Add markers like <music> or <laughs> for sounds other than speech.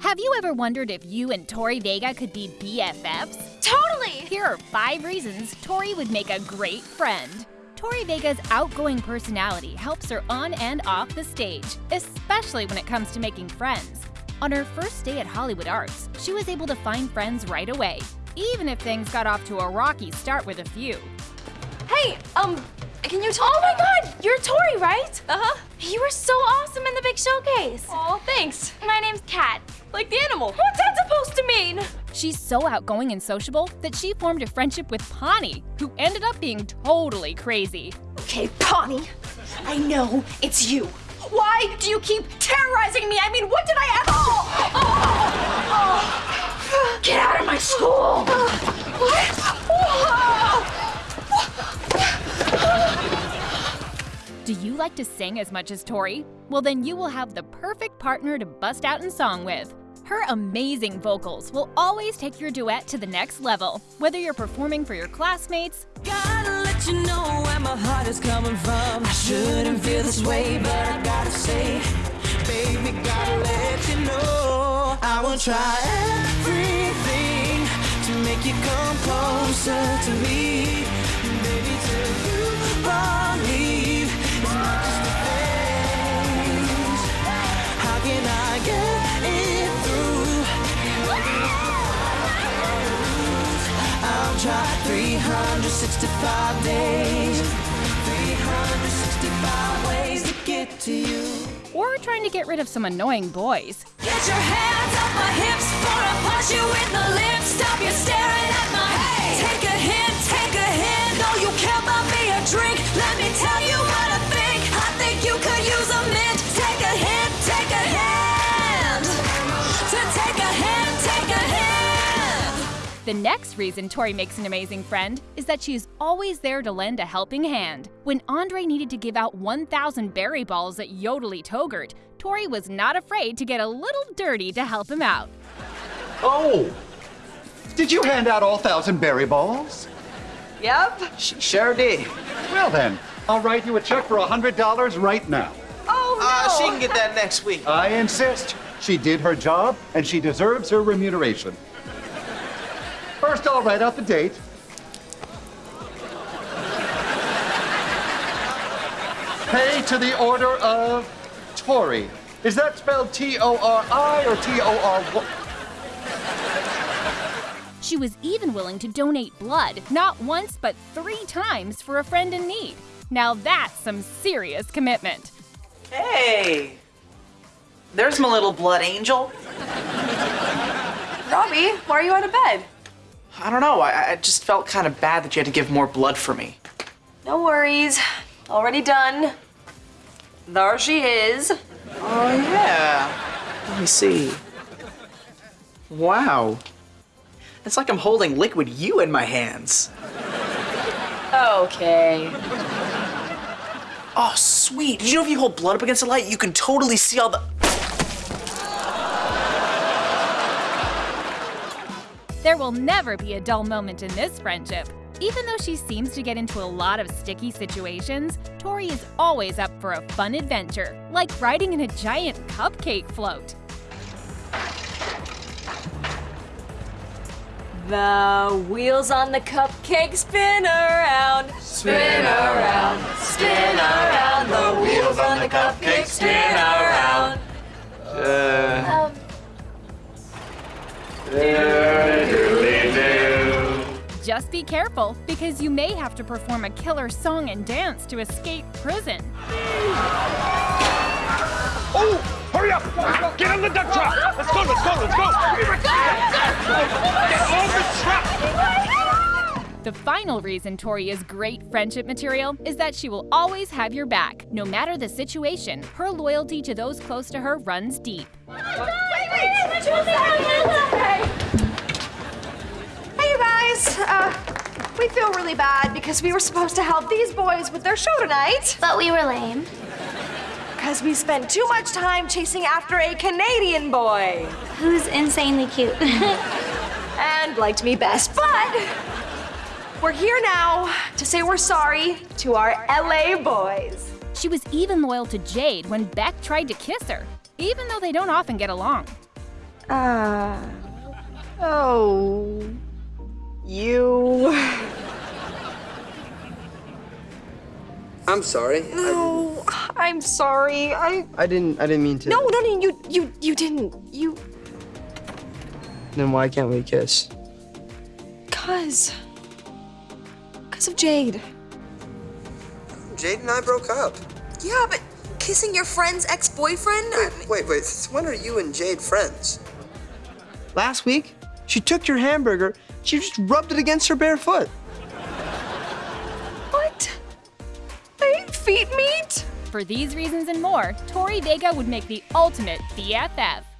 Have you ever wondered if you and Tori Vega could be BFFs? Totally! Here are five reasons Tori would make a great friend. Tori Vega's outgoing personality helps her on and off the stage, especially when it comes to making friends. On her first day at Hollywood Arts, she was able to find friends right away, even if things got off to a rocky start with a few. Hey, um, can you tell Oh my god, you're Tori, right? Uh-huh. You were so awesome in the big showcase. Oh, thanks. My name's Cat. Like the animal. What's that supposed to mean? She's so outgoing and sociable that she formed a friendship with Pawnee, who ended up being totally crazy. Okay, Pawnee, I know it's you. Why do you keep terrorizing me? I mean, what did I ever? Oh, oh, oh. Get out of my school! Do you like to sing as much as Tori? Well, then you will have the perfect partner to bust out in song with. Her amazing vocals will always take your duet to the next level, whether you're performing for your classmates, you know way, say, baby, you know. I will try everything to make you come closer to me. Baby, till you believe 365 days, 365 ways to get to you. or trying to get rid of some annoying boys. Get your hands off my hips before I punch you in the lips. Stop The next reason Tori makes an amazing friend is that she is always there to lend a helping hand. When Andre needed to give out 1,000 berry balls at Yodely Togurt, Tori was not afraid to get a little dirty to help him out. Oh! Did you hand out all thousand berry balls? Yep. She sure did. Well then, I'll write you a check for a $100 right now. Oh, no. Uh, she can get that next week. I insist. She did her job, and she deserves her remuneration. First, I'll write out the date. Pay to the order of Tori. Is that spelled T-O-R-I or T-O-R-Y? She was even willing to donate blood, not once but three times for a friend in need. Now that's some serious commitment. Hey! There's my little blood angel. Robbie, why are you out of bed? I don't know, I, I just felt kind of bad that you had to give more blood for me. No worries. Already done. There she is. Oh, yeah. Let me see. Wow. It's like I'm holding liquid you in my hands. Okay. Oh, sweet. Did you know if you hold blood up against the light, you can totally see all the. There will never be a dull moment in this friendship. Even though she seems to get into a lot of sticky situations, Tori is always up for a fun adventure, like riding in a giant cupcake float. The wheels on the cupcake spin around. Spin around. Spin around. The wheels on the cupcake spin around. Be careful, because you may have to perform a killer song and dance to escape prison. Oh, hurry up! Get in the duck trap! Let's go, let's go, let's go! Get on the trap! The final reason Tori is great friendship material is that she will always have your back. No matter the situation, her loyalty to those close to her runs deep. Hey, you guys. Uh, we feel really bad because we were supposed to help these boys with their show tonight. But we were lame. Because we spent too much time chasing after a Canadian boy. Who's insanely cute? <laughs> and liked me best. But we're here now to say we're sorry to our LA boys. She was even loyal to Jade when Beck tried to kiss her, even though they don't often get along. Ah. oh. You. I'm sorry. No, I'm sorry. I. I, I didn't. I didn't mean to. No, no, no. You, you, you didn't. You. Then why can't we kiss? Cause. Cause of Jade. Jade and I broke up. Yeah, but kissing your friend's ex-boyfriend. Wait, wait, wait. Since when are you and Jade friends? Last week, she took your hamburger. She just rubbed it against her bare foot. Feet meat. For these reasons and more, Tori Vega would make the ultimate BFF.